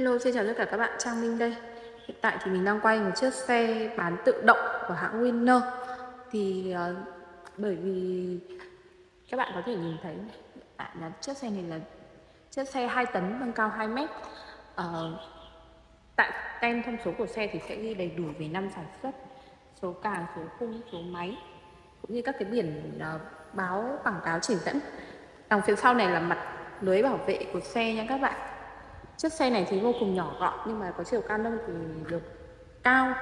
Hello, xin chào tất cả các bạn, Trang Minh đây. Hiện tại thì mình đang quay một chiếc xe bán tự động của hãng Winner. Thì uh, bởi vì các bạn có thể nhìn thấy tại là chiếc xe này là chiếc xe 2 tấn nâng cao 2 mét. Uh, Tại tem thông số của xe thì sẽ ghi đầy đủ về năm sản xuất Số càng, số khung, số máy Cũng như các cái biển uh, báo quảng cáo chỉ dẫn. Đằng phía sau này là mặt lưới bảo vệ của xe nha các bạn. Chiếc xe này thì vô cùng nhỏ gọn nhưng mà có chiều cao nâng thì được cao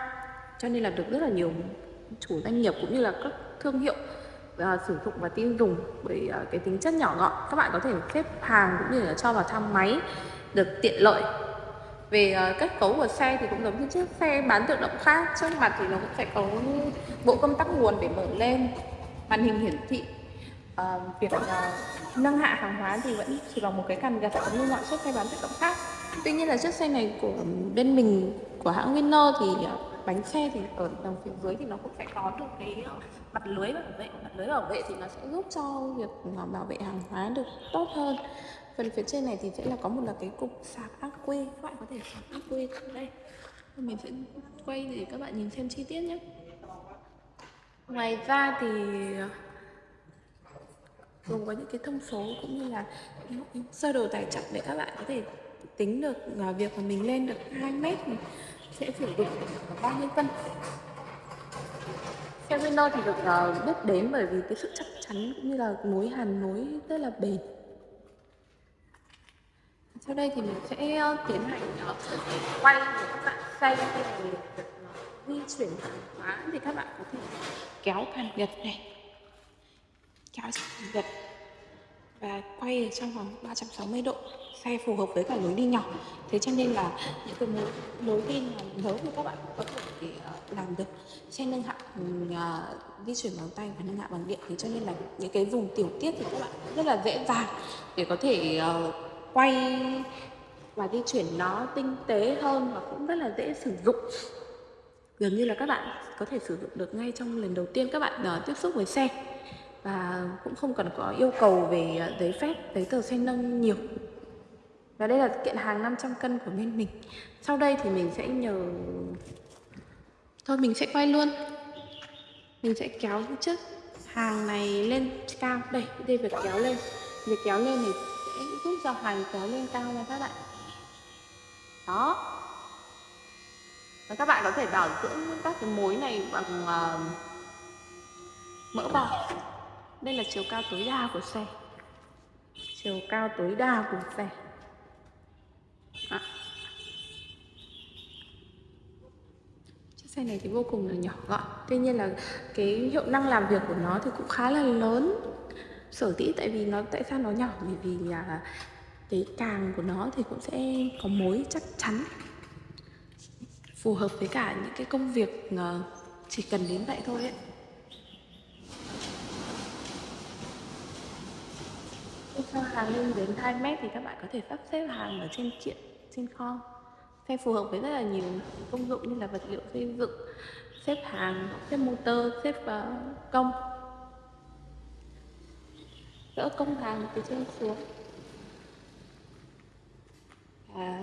cho nên là được rất là nhiều chủ doanh nghiệp cũng như là các thương hiệu uh, sử dụng và tin dùng bởi uh, cái tính chất nhỏ gọn. Các bạn có thể xếp hàng cũng như là cho vào thang máy được tiện lợi. Về uh, kết cấu của xe thì cũng giống như chiếc xe bán tự động khác trước mặt thì nó cũng sẽ có bộ công tắc nguồn để mở lên màn hình hiển thị uh, việc uh, nâng hạ hàng hóa thì vẫn chỉ bằng một cái cần gạt giống như mọi chiếc xe bán tự động khác. Tuy nhiên là chiếc xe này của bên mình của hãng Winner thì uh, bánh xe thì ở đằng phía dưới thì nó cũng sẽ có được cái mặt lưới bảo vệ. Mặt lưới bảo vệ thì nó sẽ giúp cho việc bảo vệ hàng hóa được tốt hơn. Phần phía trên này thì sẽ là có một là cái cục sạc ắc quy. Các bạn có thể sạc ắc quy đây. Mình sẽ quay để các bạn nhìn xem chi tiết nhé. Ngoài ra thì gồm có những cái thông số cũng như là sơ đồ tải trọng để các bạn có thể tính được à, việc mà mình lên được 2 mét thì sẽ sử dụng bao nhiêu cân xe Winner thì được uh, biết đến bởi vì cái sự chắc chắn cũng như là mối hàn nối rất là bền. Sau đây thì mình sẽ uh, tiến hành uh, quay để các bạn xem về ờ, di chuyển hàng hóa thì các bạn có thể kéo càng gật này kéo gật và quay ở trong vòng 360 độ xe phù hợp với cả lối đi nhỏ. Thế cho nên là những cái lối, lối đi lớn thì các bạn có thể uh, làm được. Xe nâng hạ uh, di chuyển bằng tay và nâng hạ bằng điện thì cho nên là những cái vùng tiểu tiết thì các bạn rất là dễ dàng để có thể uh, quay và di chuyển nó tinh tế hơn và cũng rất là dễ sử dụng. Gần như là các bạn có thể sử dụng được ngay trong lần đầu tiên các bạn uh, tiếp xúc với xe và cũng không cần có yêu cầu về à, giấy phép giấy tờ xe nâng nhiều. Và đây là kiện hàng 500 cân của bên mình. Sau đây thì mình sẽ nhờ thôi mình sẽ quay luôn. Mình sẽ kéo chiếc hàng này lên cao. Đây đây việc kéo lên. Việc kéo lên thì sẽ giúp cho hàng kéo lên cao nha các bạn. Đó. Và các bạn có thể bảo dưỡng các cái mối này bằng uh, mỡ bò đây là chiều cao tối đa của xe. Chiều cao tối đa của xe. À. chiếc xe này thì vô cùng là nhỏ gọn. Tuy nhiên là cái hiệu năng làm việc của nó thì cũng khá là lớn sở dĩ tại vì nó tại sao nó nhỏ? Bởi vì là cái càng của nó thì cũng sẽ có mối chắc chắn phù hợp với cả những cái công việc ờ, chỉ cần đến vậy thôi ấy cho hàng lên đến 2 mét thì các bạn có thể sắp xếp hàng ở trên triện, trên kho xe phù hợp với rất là nhiều công dụng như là vật liệu xây dựng xếp hàng xếp motor xếp uh, công. Gỡ công hàng từ trên xuống. À,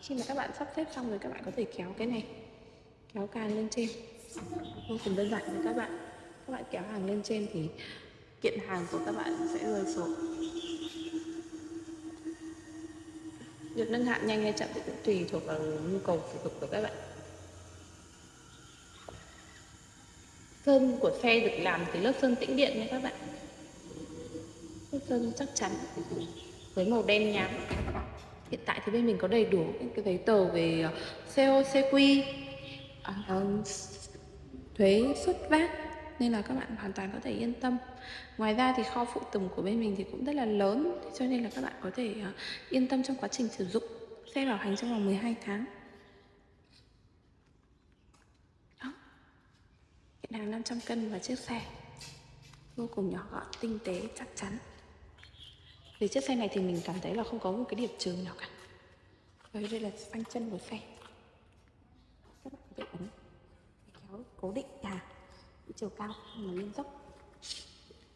khi mà các bạn sắp xếp xong rồi các bạn có thể kéo cái này kéo càng lên trên. Vô cùng đơn giản với các bạn. Các bạn kéo hàng lên trên thì kiện hàng của các bạn sẽ rơi xuống. Việc nâng hạn nhanh hay chậm thì cũng tùy thuộc vào nhu cầu sử dụng của các bạn. Sơn của xe được làm từ lớp sơn tĩnh điện nha các bạn. Lớp sơn chắc chắn với màu đen nhám hiện tại thì bên mình có đầy đủ những cái giấy tờ về ờ, COCQ ờ, thuế xuất vác nên là các bạn hoàn toàn có thể yên tâm. Ngoài ra thì kho phụ tùng của bên mình thì cũng rất là lớn, cho nên là các bạn có thể ờ, yên tâm trong quá trình sử dụng xe bảo hành trong vòng 12 tháng. Đó. Hiện hàng 500 cân và chiếc xe. Vô cùng nhỏ gọn, tinh tế, chắc chắn. Về chiếc xe này thì mình cảm thấy là không có một cái điểm trường nào cả. Và đây là phanh chân của xe. Các bạn có thể ấn kéo cố định. Hàng chiều cao mà lên dốc.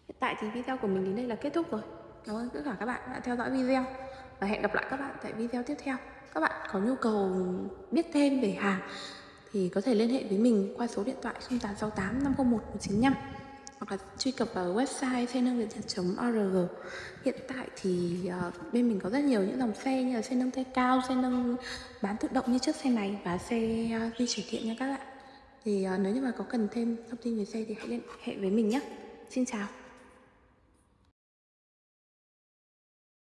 Hiện tại thì video của mình đến đây là kết thúc rồi. Cảm ơn tất cả các bạn đã theo dõi video và hẹn gặp lại các bạn tại video tiếp theo. Các bạn có nhu cầu biết thêm về hàng thì có thể liên hệ với mình qua số điện thoại 0868 501 195 hoặc là truy cập vào website xe nâng việt org. Hiện tại thì uh, bên mình có rất nhiều những dòng xe như là xe nâng tay cao xe nâng bán tự động như chiếc xe này và xe uh, di chuyển điện nha các bạn thì uh, nếu như mà có cần thêm thông tin về xe thì hãy liên hệ với mình nhé. Xin chào.